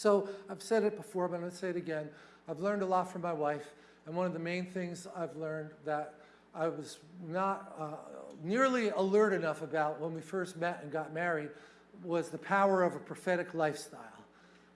So I've said it before, but I'm going to say it again. I've learned a lot from my wife, and one of the main things I've learned that I was not uh, nearly alert enough about when we first met and got married was the power of a prophetic lifestyle.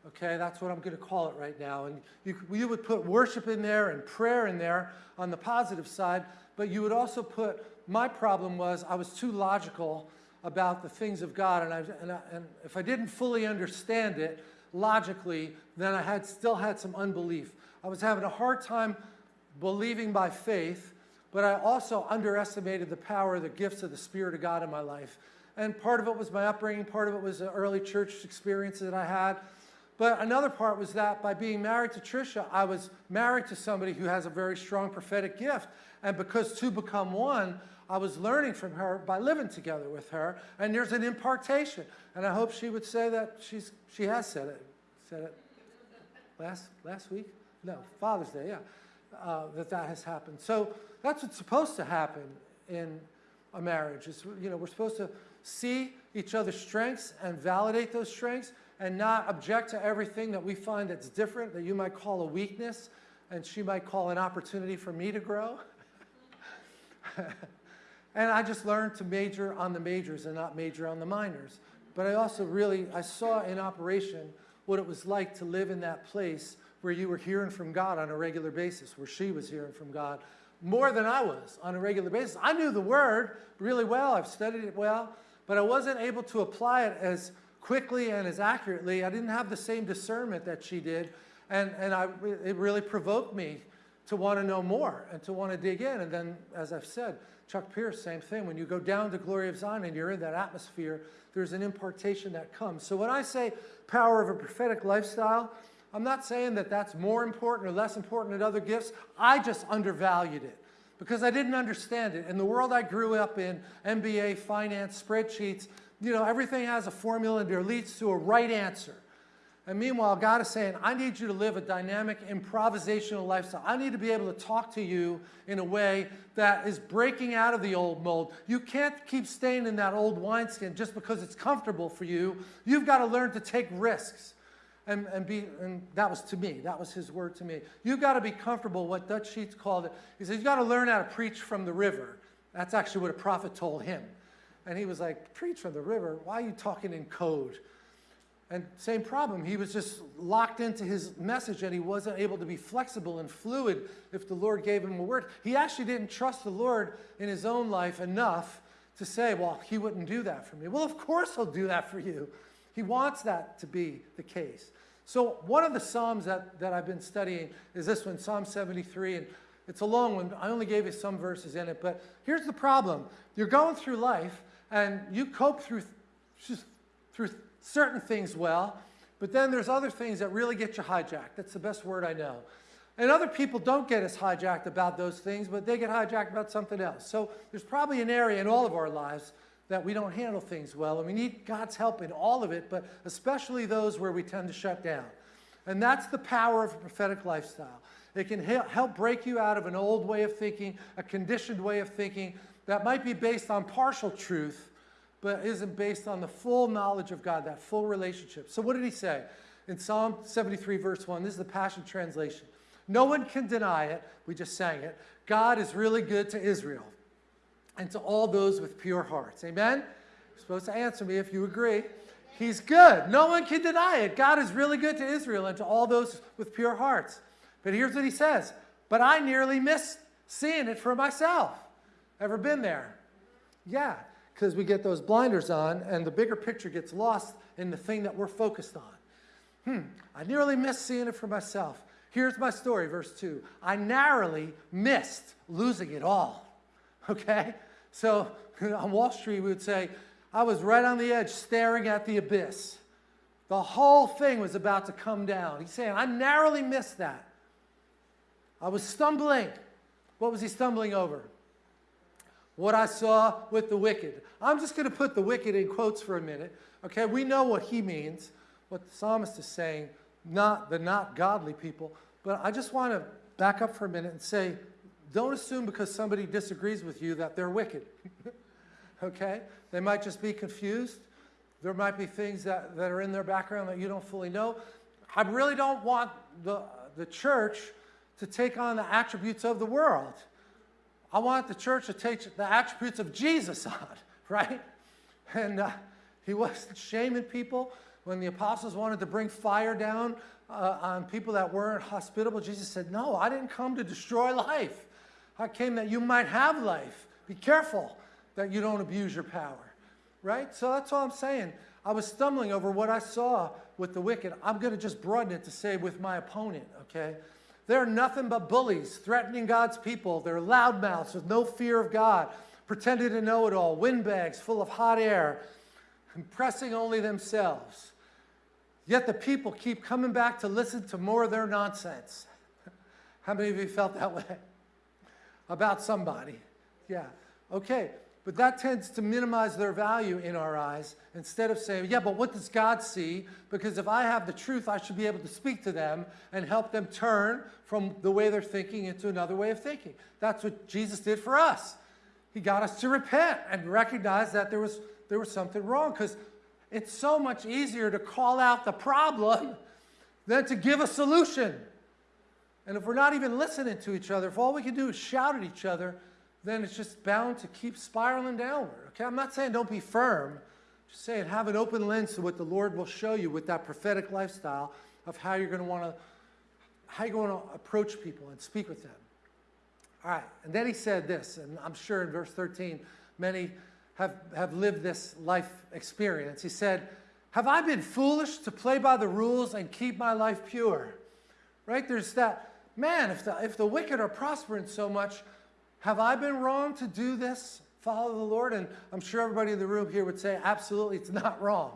Okay, that's what I'm going to call it right now. And you, you would put worship in there and prayer in there on the positive side, but you would also put, my problem was I was too logical about the things of God, and, I, and, I, and if I didn't fully understand it logically, then I had still had some unbelief. I was having a hard time believing by faith, but I also underestimated the power, the gifts of the Spirit of God in my life. And part of it was my upbringing, part of it was the early church experiences that I had. But another part was that by being married to Tricia, I was married to somebody who has a very strong prophetic gift. And because two become one, I was learning from her by living together with her. And there's an impartation. And I hope she would say that she's, she has said it. Said it last, last week? No, Father's Day, yeah. Uh, that that has happened. So that's what's supposed to happen in a marriage. Is, you know, we're supposed to see each other's strengths and validate those strengths and not object to everything that we find that's different, that you might call a weakness, and she might call an opportunity for me to grow. and I just learned to major on the majors and not major on the minors. But I also really, I saw in operation what it was like to live in that place where you were hearing from God on a regular basis, where she was hearing from God more than I was on a regular basis. I knew the word really well, I've studied it well, but I wasn't able to apply it as quickly and as accurately. I didn't have the same discernment that she did, and, and I, it really provoked me to want to know more and to want to dig in. And then, as I've said, Chuck Pierce, same thing. When you go down to Glory of Zion and you're in that atmosphere, there's an impartation that comes. So when I say power of a prophetic lifestyle, I'm not saying that that's more important or less important than other gifts. I just undervalued it because I didn't understand it. In the world I grew up in, MBA, finance, spreadsheets, you know, everything has a formula and it leads to a right answer. And meanwhile, God is saying, I need you to live a dynamic, improvisational lifestyle. I need to be able to talk to you in a way that is breaking out of the old mold. You can't keep staying in that old wineskin just because it's comfortable for you. You've got to learn to take risks. And, and, be, and that was to me. That was his word to me. You've got to be comfortable, what Dutch Sheets called it. He said, you've got to learn how to preach from the river. That's actually what a prophet told him. And he was like, preach from the river? Why are you talking in code? And same problem, he was just locked into his message and he wasn't able to be flexible and fluid if the Lord gave him a word. He actually didn't trust the Lord in his own life enough to say, well, he wouldn't do that for me. Well, of course he'll do that for you. He wants that to be the case. So one of the Psalms that, that I've been studying is this one, Psalm 73, and it's a long one. I only gave you some verses in it, but here's the problem. You're going through life and you cope through, through certain things well, but then there's other things that really get you hijacked. That's the best word I know. And other people don't get as hijacked about those things, but they get hijacked about something else. So there's probably an area in all of our lives that we don't handle things well, and we need God's help in all of it, but especially those where we tend to shut down. And that's the power of a prophetic lifestyle. It can help break you out of an old way of thinking, a conditioned way of thinking that might be based on partial truth, but isn't based on the full knowledge of God, that full relationship. So what did he say? In Psalm 73, verse 1, this is the Passion Translation. No one can deny it. We just sang it. God is really good to Israel and to all those with pure hearts. Amen? You're supposed to answer me if you agree. He's good. No one can deny it. God is really good to Israel and to all those with pure hearts. But here's what he says. But I nearly missed seeing it for myself. Ever been there? Yeah, because we get those blinders on and the bigger picture gets lost in the thing that we're focused on. Hmm, I nearly missed seeing it for myself. Here's my story, verse 2. I narrowly missed losing it all. Okay? So on Wall Street, we would say, I was right on the edge staring at the abyss. The whole thing was about to come down. He's saying, I narrowly missed that. I was stumbling. What was he stumbling over? What I saw with the wicked. I'm just going to put the wicked in quotes for a minute. Okay, we know what he means, what the psalmist is saying, not the not godly people. But I just want to back up for a minute and say don't assume because somebody disagrees with you that they're wicked. okay? They might just be confused. There might be things that, that are in their background that you don't fully know. I really don't want the, the church to take on the attributes of the world. I want the church to take the attributes of Jesus on, right? And uh, he wasn't shaming people. When the apostles wanted to bring fire down uh, on people that weren't hospitable, Jesus said, No, I didn't come to destroy life. I came that you might have life. Be careful that you don't abuse your power, right? So that's all I'm saying. I was stumbling over what I saw with the wicked. I'm going to just broaden it to say with my opponent, okay? They're nothing but bullies, threatening God's people. They're loudmouths with no fear of God, pretending to know it all, windbags full of hot air, impressing only themselves. Yet the people keep coming back to listen to more of their nonsense. How many of you felt that way? About somebody. Yeah. Okay. But that tends to minimize their value in our eyes instead of saying, yeah, but what does God see? Because if I have the truth, I should be able to speak to them and help them turn from the way they're thinking into another way of thinking. That's what Jesus did for us. He got us to repent and recognize that there was, there was something wrong because it's so much easier to call out the problem than to give a solution. And if we're not even listening to each other, if all we can do is shout at each other, then it's just bound to keep spiraling downward. Okay, I'm not saying don't be firm. Just saying have an open lens to what the Lord will show you with that prophetic lifestyle of how you're going to want to how you're going to approach people and speak with them. All right, and then he said this, and I'm sure in verse 13, many have, have lived this life experience. He said, Have I been foolish to play by the rules and keep my life pure? Right? There's that, man, if the, if the wicked are prospering so much, have I been wrong to do this? Follow the Lord? And I'm sure everybody in the room here would say, absolutely, it's not wrong.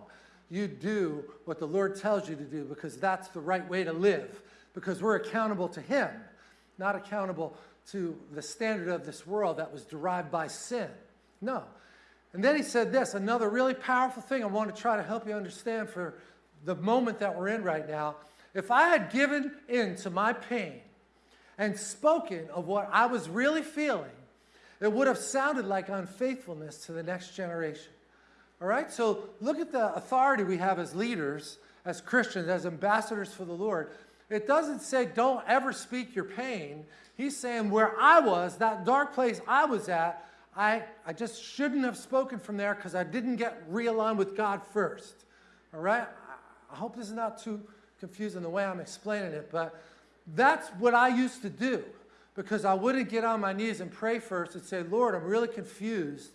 You do what the Lord tells you to do because that's the right way to live, because we're accountable to Him, not accountable to the standard of this world that was derived by sin. No. And then he said this another really powerful thing I want to try to help you understand for the moment that we're in right now. If I had given in to my pain and spoken of what I was really feeling, it would have sounded like unfaithfulness to the next generation. All right? So look at the authority we have as leaders, as Christians, as ambassadors for the Lord. It doesn't say don't ever speak your pain. He's saying where I was, that dark place I was at, I, I just shouldn't have spoken from there because I didn't get realigned with God first. All right? I hope this is not too confusing the way I'm explaining it, but that's what I used to do because I wouldn't get on my knees and pray first and say, Lord, I'm really confused.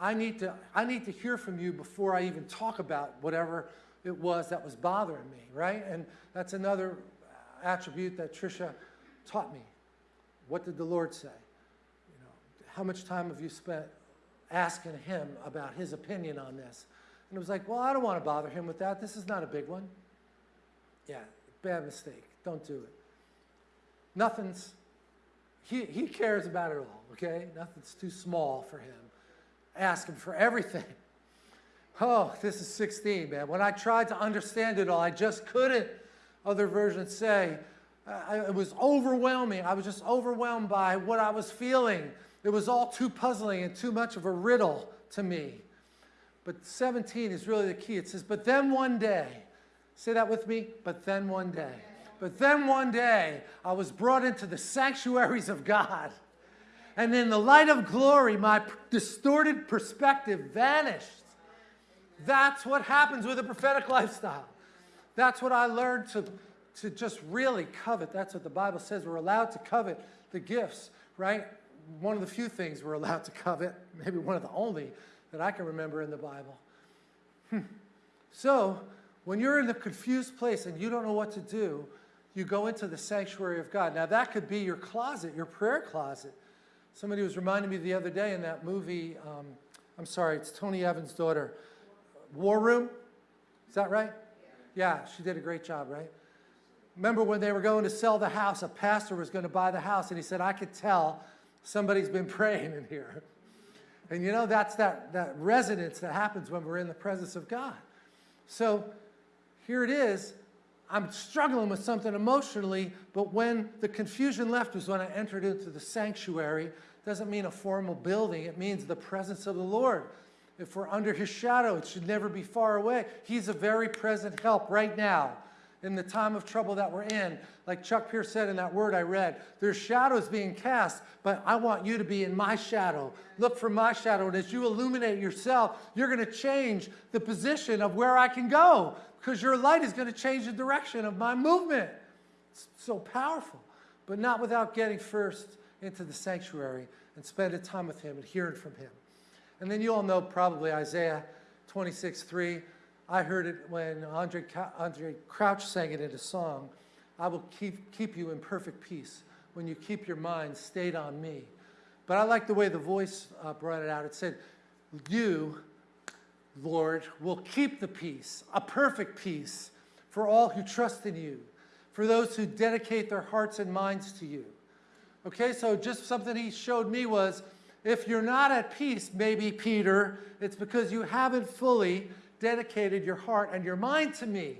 I need to, I need to hear from you before I even talk about whatever it was that was bothering me, right? And that's another attribute that Trisha taught me. What did the Lord say? You know, how much time have you spent asking him about his opinion on this? And it was like, well, I don't want to bother him with that. This is not a big one. Yeah, bad mistake. Don't do it. Nothing's, he, he cares about it all, okay? Nothing's too small for him. Ask him for everything. Oh, this is 16, man. When I tried to understand it all, I just couldn't. Other versions say, I, it was overwhelming. I was just overwhelmed by what I was feeling. It was all too puzzling and too much of a riddle to me. But 17 is really the key. It says, But then one day, say that with me, but then one day. But then one day, I was brought into the sanctuaries of God. And in the light of glory, my distorted perspective vanished. That's what happens with a prophetic lifestyle. That's what I learned to, to just really covet. That's what the Bible says. We're allowed to covet the gifts, right? One of the few things we're allowed to covet, maybe one of the only that I can remember in the Bible. Hmm. So, when you're in a confused place and you don't know what to do, you go into the sanctuary of God. Now, that could be your closet, your prayer closet. Somebody was reminding me the other day in that movie, um, I'm sorry, it's Tony Evans' daughter, War Room. Is that right? Yeah. yeah, she did a great job, right? Remember when they were going to sell the house, a pastor was going to buy the house, and he said, I could tell somebody's been praying in here. And you know, that's that, that resonance that happens when we're in the presence of God. So here it is. I'm struggling with something emotionally, but when the confusion left was when I entered into the sanctuary. Doesn't mean a formal building, it means the presence of the Lord. If we're under his shadow, it should never be far away. He's a very present help right now. In the time of trouble that we're in. Like Chuck Pierce said in that word I read, there's shadows being cast, but I want you to be in my shadow. Look for my shadow. And as you illuminate yourself, you're going to change the position of where I can go because your light is going to change the direction of my movement. It's so powerful, but not without getting first into the sanctuary and spending time with him and hearing from him. And then you all know probably Isaiah 26, 3. I heard it when Andraé, Andraé Crouch sang it in a song. I will keep, keep you in perfect peace when you keep your mind stayed on me. But I like the way the voice uh, brought it out. It said, You, Lord, will keep the peace, a perfect peace, for all who trust in you, for those who dedicate their hearts and minds to you. Okay, so just something he showed me was if you're not at peace, maybe, Peter, it's because you haven't fully dedicated your heart and your mind to me.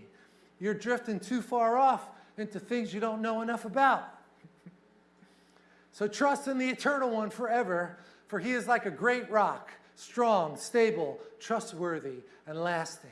You're drifting too far off into things you don't know enough about. so trust in the eternal one forever, for he is like a great rock, strong, stable, trustworthy, and lasting.